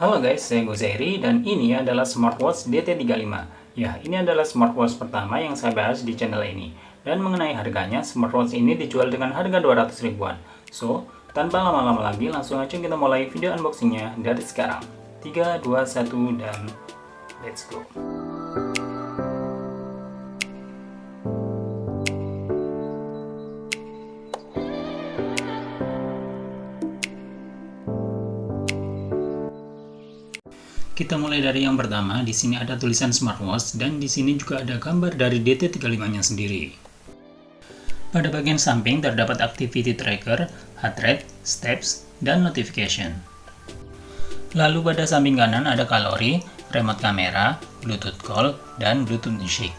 Halo guys, saya Gozairi dan ini adalah smartwatch DT35. Ya, ini adalah smartwatch pertama yang saya bahas di channel ini. Dan mengenai harganya, smartwatch ini dijual dengan harga 200 ribuan. So, tanpa lama-lama lagi, langsung aja kita mulai video unboxingnya dari sekarang. 3, 2, 1, dan let's go. Kita mulai dari yang pertama, di sini ada tulisan smartwatch dan di sini juga ada gambar dari DT35-nya sendiri. Pada bagian samping terdapat activity tracker, heart rate, steps, dan notification. Lalu pada samping kanan ada kalori, remote kamera, bluetooth call, dan bluetooth music.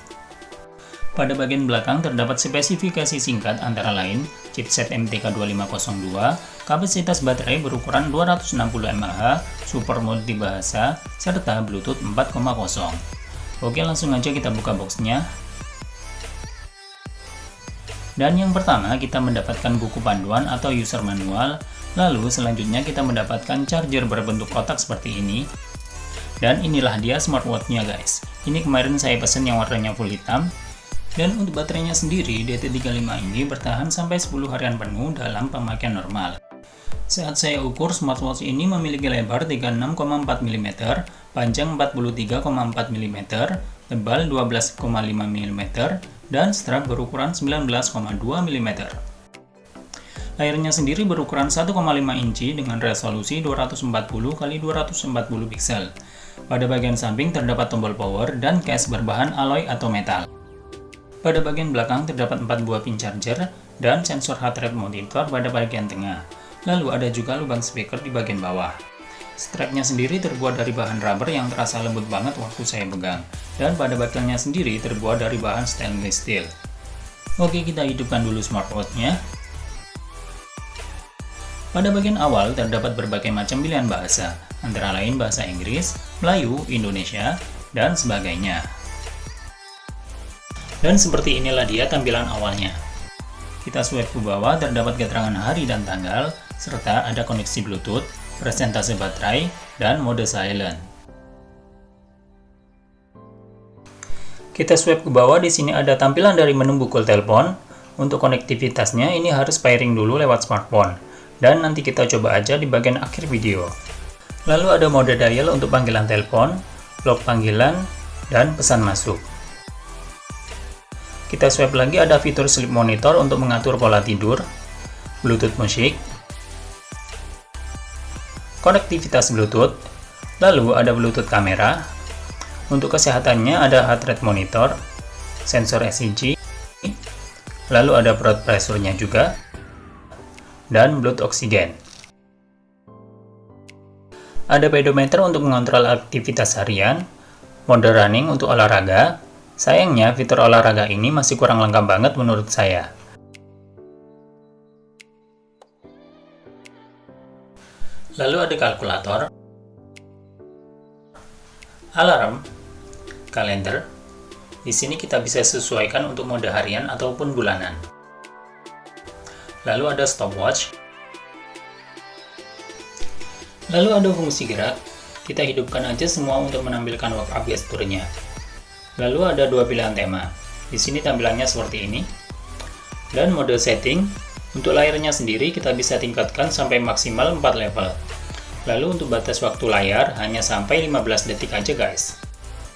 Pada bagian belakang terdapat spesifikasi singkat antara lain chipset MTK2502, kapasitas baterai berukuran 260 mAh, super multibahasa, serta Bluetooth 4.0. Oke langsung aja kita buka boxnya. Dan yang pertama kita mendapatkan buku panduan atau user manual, lalu selanjutnya kita mendapatkan charger berbentuk kotak seperti ini. Dan inilah dia smartwatch-nya guys. Ini kemarin saya pesen yang warnanya full hitam, dan untuk baterainya sendiri, DT35 ini bertahan sampai 10 harian penuh dalam pemakaian normal. Saat saya ukur, smartwatch ini memiliki lebar 36,4 mm, panjang 43,4 mm, tebal 12,5 mm, dan strap berukuran 19,2 mm. Layarnya sendiri berukuran 1,5 inci dengan resolusi 240 x 240 pixel. Pada bagian samping terdapat tombol power dan case berbahan alloy atau metal. Pada bagian belakang terdapat 4 buah pin charger dan sensor heart rate monitor pada bagian tengah. Lalu ada juga lubang speaker di bagian bawah. Strapnya sendiri terbuat dari bahan rubber yang terasa lembut banget waktu saya pegang. Dan pada bagiannya sendiri terbuat dari bahan stainless steel. Oke, kita hidupkan dulu smartwatch-nya. Pada bagian awal terdapat berbagai macam pilihan bahasa, antara lain bahasa Inggris, Melayu, Indonesia, dan sebagainya. Dan seperti inilah dia tampilan awalnya. Kita swipe ke bawah terdapat keterangan hari dan tanggal, serta ada koneksi Bluetooth, presentase baterai, dan mode silent. Kita swipe ke bawah, di sini ada tampilan dari menu bukul telepon. Untuk konektivitasnya ini harus pairing dulu lewat smartphone. Dan nanti kita coba aja di bagian akhir video. Lalu ada mode dial untuk panggilan telepon, log panggilan, dan pesan masuk. Kita swipe lagi ada fitur sleep monitor untuk mengatur pola tidur, Bluetooth musik, konektivitas Bluetooth, lalu ada Bluetooth kamera. Untuk kesehatannya ada heart rate monitor, sensor ECG, lalu ada blood pressure-nya juga, dan blood oksigen. Ada pedometer untuk mengontrol aktivitas harian, mode running untuk olahraga, Sayangnya, fitur olahraga ini masih kurang lengkap banget menurut saya. Lalu ada kalkulator, alarm, kalender. Di sini kita bisa sesuaikan untuk mode harian ataupun bulanan. Lalu ada stopwatch. Lalu ada fungsi gerak. Kita hidupkan aja semua untuk menampilkan up gesturnya. Lalu ada dua pilihan tema. Di sini tampilannya seperti ini. Dan mode setting, untuk layarnya sendiri kita bisa tingkatkan sampai maksimal 4 level. Lalu untuk batas waktu layar hanya sampai 15 detik aja guys.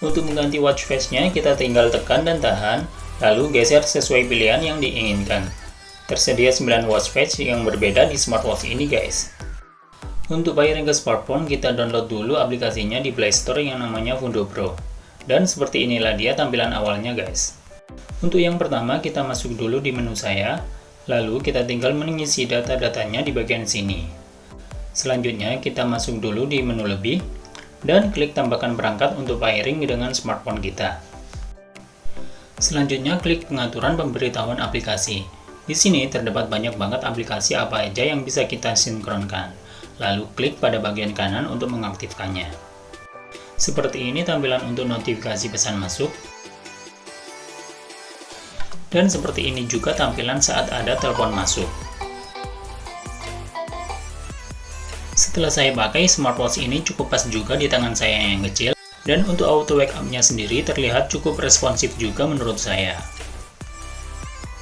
Untuk mengganti watch face-nya kita tinggal tekan dan tahan, lalu geser sesuai pilihan yang diinginkan. Tersedia 9 watch face yang berbeda di smartwatch ini guys. Untuk pairing ke smartphone, kita download dulu aplikasinya di Play Store yang namanya Fundo Pro. Dan seperti inilah dia tampilan awalnya guys. Untuk yang pertama kita masuk dulu di menu saya, lalu kita tinggal mengisi data-datanya di bagian sini. Selanjutnya kita masuk dulu di menu lebih, dan klik tambahkan perangkat untuk pairing dengan smartphone kita. Selanjutnya klik pengaturan pemberitahuan aplikasi. Di sini terdapat banyak banget aplikasi apa aja yang bisa kita sinkronkan. Lalu klik pada bagian kanan untuk mengaktifkannya. Seperti ini tampilan untuk notifikasi pesan masuk. Dan seperti ini juga tampilan saat ada telepon masuk. setelah saya pakai smartwatch ini cukup pas juga di tangan saya yang kecil dan untuk auto wake up-nya sendiri terlihat cukup responsif juga menurut saya.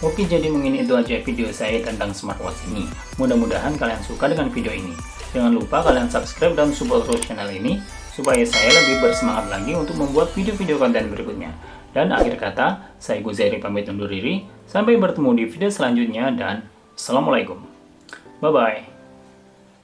Oke jadi mungkin itu aja video saya tentang smartwatch ini. Mudah-mudahan kalian suka dengan video ini. Jangan lupa kalian subscribe dan support terus channel ini supaya saya lebih bersemangat lagi untuk membuat video-video konten berikutnya. Dan akhir kata, saya Guzeri pamit undur diri. Sampai bertemu di video selanjutnya dan Assalamualaikum. Bye-bye.